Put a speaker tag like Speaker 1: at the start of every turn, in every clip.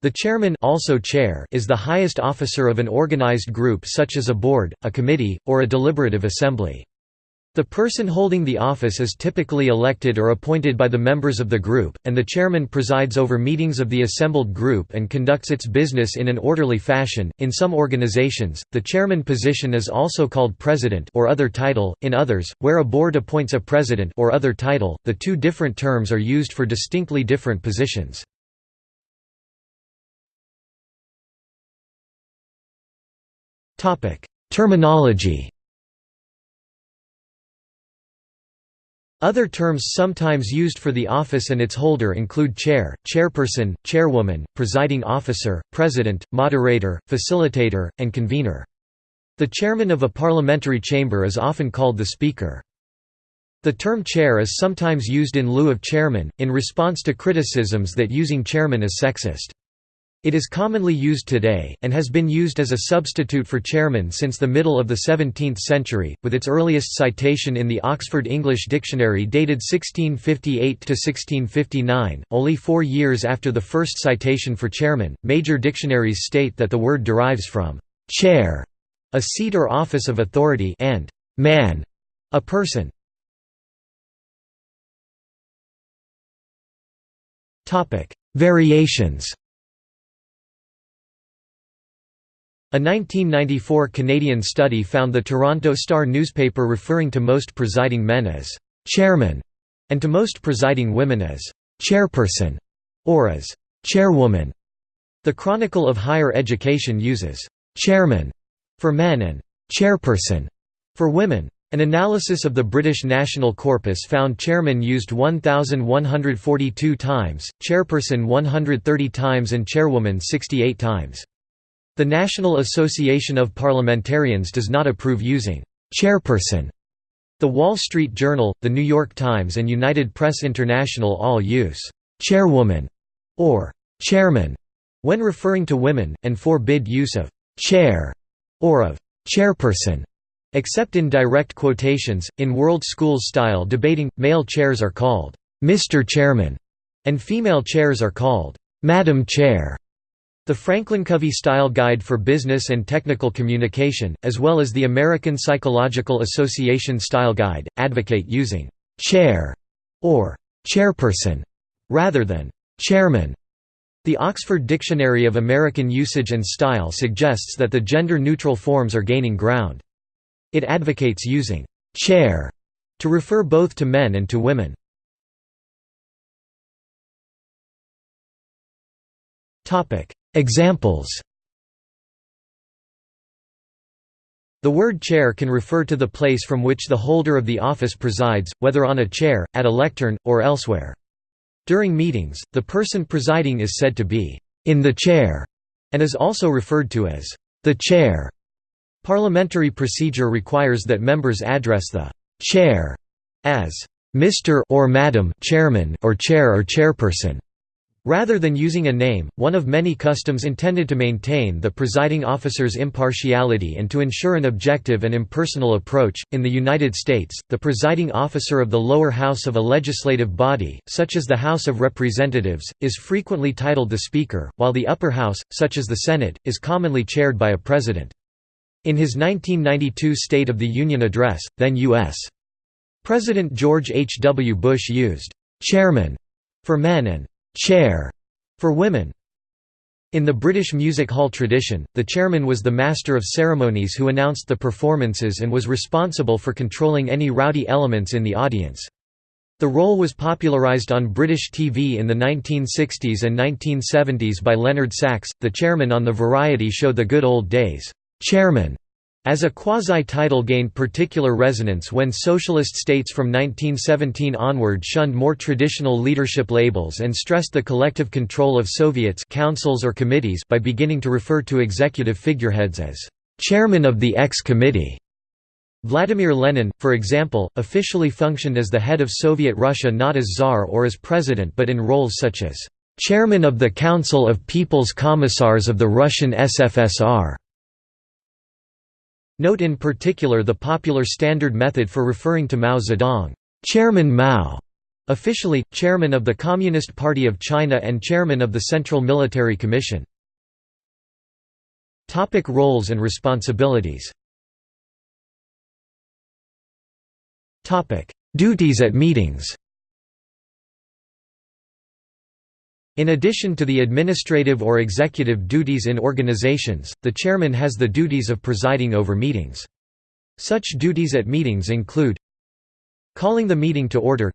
Speaker 1: The chairman also chair is the highest officer of an organized group such as a board, a committee, or a deliberative assembly. The person holding the office is typically elected or appointed by the members of the group, and the chairman presides over meetings of the assembled group and conducts its business in an orderly fashion. In some organizations, the chairman position is also called president or other title. In others, where a board appoints a president or other title, the two different terms are used for distinctly different positions. Topic: Terminology Other terms sometimes used for the office and its holder include chair, chairperson, chairwoman, presiding officer, president, moderator, facilitator, and convener. The chairman of a parliamentary chamber is often called the speaker. The term chair is sometimes used in lieu of chairman, in response to criticisms that using chairman is sexist. It is commonly used today, and has been used as a substitute for chairman since the middle of the 17th century, with its earliest citation in the Oxford English Dictionary dated 1658–1659, only four years after the first citation for chairman. Major dictionaries state that the word derives from «chair», a seat or office of authority and «man», a person. Variations A 1994 Canadian study found the Toronto Star newspaper referring to most presiding men as «chairman» and to most presiding women as «chairperson» or as «chairwoman». The Chronicle of Higher Education uses «chairman» for men and «chairperson» for women. An analysis of the British national corpus found chairman used 1,142 times, chairperson 130 times and chairwoman 68 times. The National Association of Parliamentarians does not approve using «chairperson». The Wall Street Journal, The New York Times and United Press International all use «chairwoman» or «chairman» when referring to women, and forbid use of «chair» or of «chairperson» except in direct quotations. In World Schools style debating, male chairs are called «Mr. Chairman» and female chairs are called «Madam Chair». The Franklin Covey Style Guide for Business and Technical Communication, as well as the American Psychological Association Style Guide, advocate using «chair» or «chairperson» rather than «chairman». The Oxford Dictionary of American Usage and Style suggests that the gender-neutral forms are gaining ground. It advocates using «chair» to refer both to men and to women. Examples The word chair can refer to the place from which the holder of the office presides, whether on a chair, at a lectern, or elsewhere. During meetings, the person presiding is said to be in the chair, and is also referred to as the chair. Parliamentary procedure requires that members address the chair as Mr. or Madam Chairman or Chair or Chairperson. Rather than using a name, one of many customs intended to maintain the presiding officer's impartiality and to ensure an objective and impersonal approach. In the United States, the presiding officer of the lower house of a legislative body, such as the House of Representatives, is frequently titled the Speaker, while the upper house, such as the Senate, is commonly chaired by a president. In his 1992 State of the Union address, then U.S. President George H. W. Bush used chairman for men and chair for women. In the British music hall tradition, the chairman was the master of ceremonies who announced the performances and was responsible for controlling any rowdy elements in the audience. The role was popularised on British TV in the 1960s and 1970s by Leonard Sachs, the chairman on the variety show The Good Old Days. Chairman as a quasi-title gained particular resonance when socialist states from 1917 onward shunned more traditional leadership labels and stressed the collective control of Soviets councils or committees by beginning to refer to executive figureheads as «chairman of the ex-committee». Vladimir Lenin, for example, officially functioned as the head of Soviet Russia not as Tsar or as president but in roles such as «chairman of the Council of People's Commissars of the Russian SFSR». Note in particular the popular standard method for referring to Mao Zedong, Chairman Mao, Officially, Chairman of the Communist Party of China and Chairman of the Central Military Commission. Topic roles and responsibilities Topic Duties at meetings In addition to the administrative or executive duties in organizations, the chairman has the duties of presiding over meetings. Such duties at meetings include Calling the meeting to order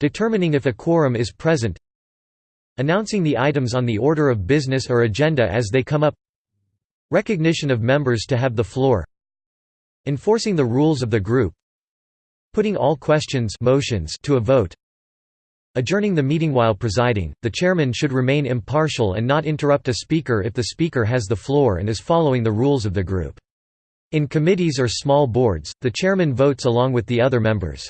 Speaker 1: Determining if a quorum is present Announcing the items on the order of business or agenda as they come up Recognition of members to have the floor Enforcing the rules of the group Putting all questions motions to a vote Adjourning the meeting while presiding, the chairman should remain impartial and not interrupt a speaker if the speaker has the floor and is following the rules of the group. In committees or small boards, the chairman votes along with the other members.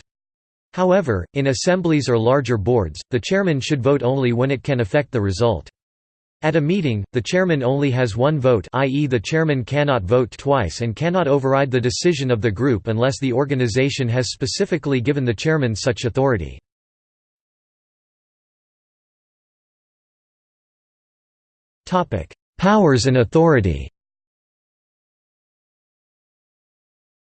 Speaker 1: However, in assemblies or larger boards, the chairman should vote only when it can affect the result. At a meeting, the chairman only has one vote i.e. the chairman cannot vote twice and cannot override the decision of the group unless the organization has specifically given the chairman such authority. Powers and authority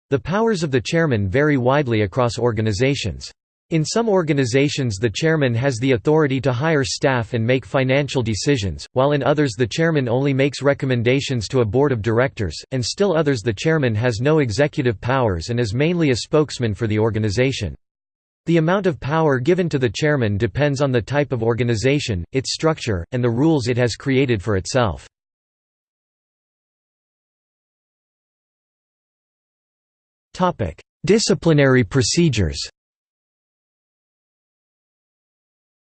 Speaker 1: The powers of the chairman vary widely across organizations. In some organizations the chairman has the authority to hire staff and make financial decisions, while in others the chairman only makes recommendations to a board of directors, and still others the chairman has no executive powers and is mainly a spokesman for the organization. The amount of power given to the chairman depends on the type of organization, its structure, and the rules it has created for itself. Disciplinary procedures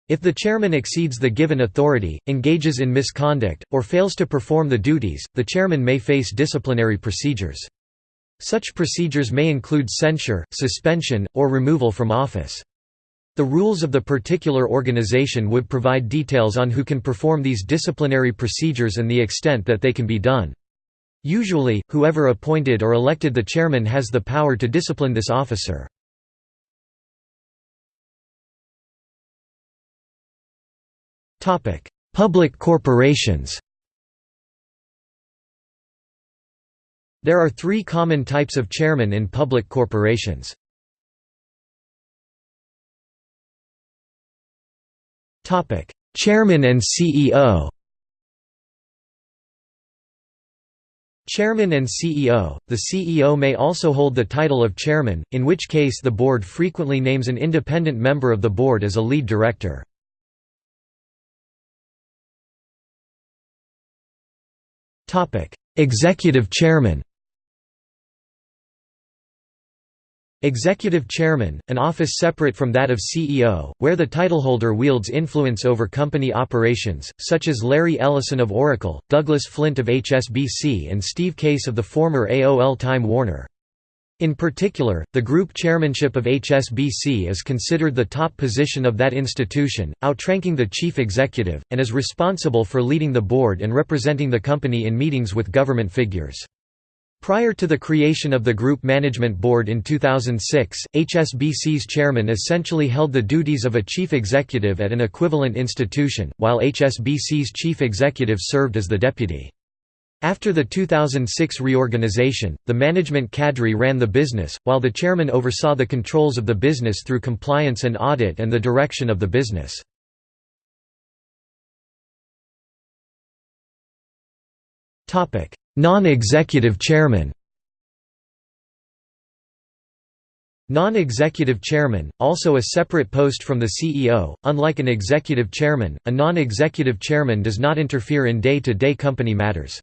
Speaker 1: If the chairman exceeds the given authority, engages in misconduct, or fails to perform the duties, the chairman may face disciplinary procedures. Such procedures may include censure, suspension, or removal from office. The rules of the particular organization would provide details on who can perform these disciplinary procedures and the extent that they can be done. Usually, whoever appointed or elected the chairman has the power to discipline this officer. Public corporations There are three common types of chairman in public corporations. Chairman and CEO Chairman and CEO – The CEO may also hold the title of chairman, in which case the board frequently names an independent member of the board as a lead director. Executive chairman Executive Chairman, an office separate from that of CEO, where the titleholder wields influence over company operations, such as Larry Ellison of Oracle, Douglas Flint of HSBC and Steve Case of the former AOL Time Warner. In particular, the group chairmanship of HSBC is considered the top position of that institution, outranking the chief executive, and is responsible for leading the board and representing the company in meetings with government figures. Prior to the creation of the Group Management Board in 2006, HSBC's chairman essentially held the duties of a chief executive at an equivalent institution, while HSBC's chief executive served as the deputy. After the 2006 reorganization, the management cadre ran the business, while the chairman oversaw the controls of the business through compliance and audit and the direction of the business. Non-executive chairman Non-executive chairman, also a separate post from the CEO, unlike an executive chairman, a non-executive chairman does not interfere in day-to-day -day company matters.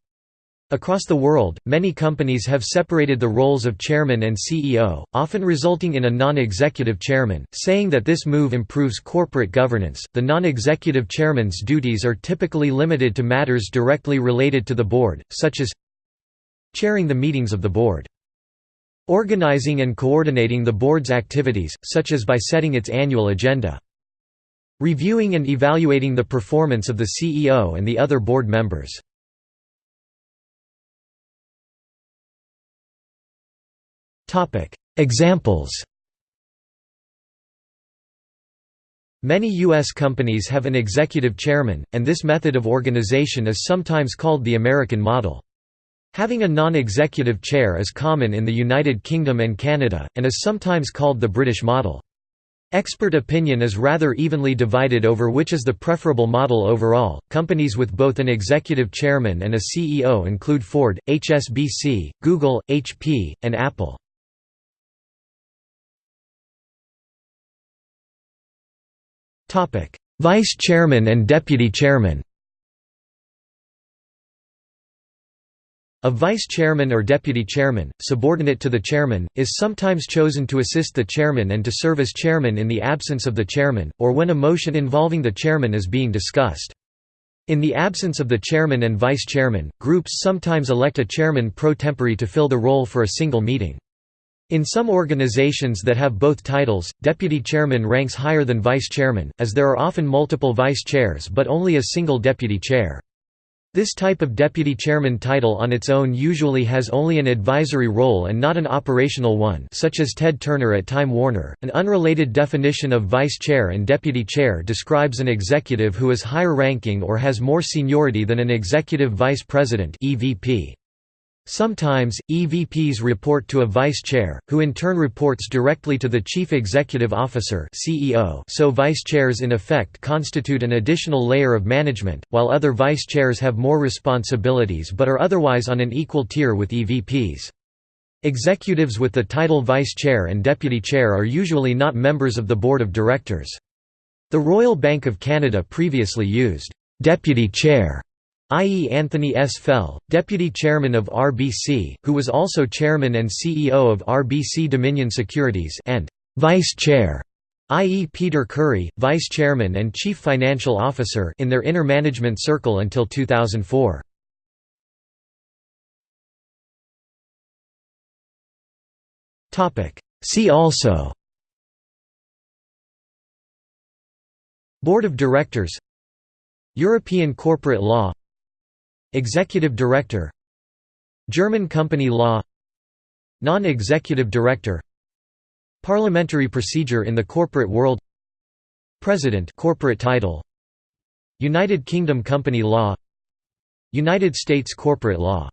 Speaker 1: Across the world, many companies have separated the roles of chairman and CEO, often resulting in a non-executive chairman, saying that this move improves corporate governance. The non-executive chairman's duties are typically limited to matters directly related to the board, such as chairing the meetings of the board, organizing and coordinating the board's activities, such as by setting its annual agenda, reviewing and evaluating the performance of the CEO and the other board members. Examples Many U.S. companies have an executive chairman, and this method of organization is sometimes called the American model. Having a non-executive chair is common in the United Kingdom and Canada, and is sometimes called the British model. Expert opinion is rather evenly divided over which is the preferable model overall. Companies with both an executive chairman and a CEO include Ford, HSBC, Google, HP, and Apple. Topic: Vice chairman and deputy chairman A vice chairman or deputy chairman, subordinate to the chairman, is sometimes chosen to assist the chairman and to serve as chairman in the absence of the chairman, or when a motion involving the chairman is being discussed. In the absence of the chairman and vice chairman, groups sometimes elect a chairman pro tempore to fill the role for a single meeting. In some organizations that have both titles, deputy chairman ranks higher than vice chairman, as there are often multiple vice chairs but only a single deputy chair. This type of deputy chairman title on its own usually has only an advisory role and not an operational one such as Ted Turner at Time Warner. An unrelated definition of vice chair and deputy chair describes an executive who is higher ranking or has more seniority than an executive vice president EVP. Sometimes, EVPs report to a vice chair, who in turn reports directly to the chief executive officer so vice chairs in effect constitute an additional layer of management, while other vice chairs have more responsibilities but are otherwise on an equal tier with EVPs. Executives with the title vice chair and deputy chair are usually not members of the board of directors. The Royal Bank of Canada previously used «deputy chair» i.e. Anthony S. Fell, deputy chairman of RBC, who was also chairman and CEO of RBC Dominion Securities and vice chair, i.e. Peter Currie, vice chairman and chief financial officer in their inner management circle until 2004. See also Board of Directors European corporate law Executive Director German company law Non-executive director Parliamentary procedure in the corporate world President corporate title United Kingdom company law United States corporate law.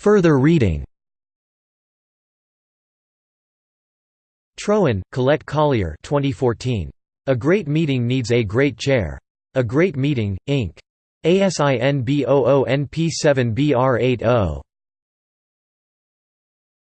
Speaker 1: Further reading. Troen, Colette Collier 2014. A great meeting needs a great chair. A Great Meeting, Inc. ASIN B00NP7BR80.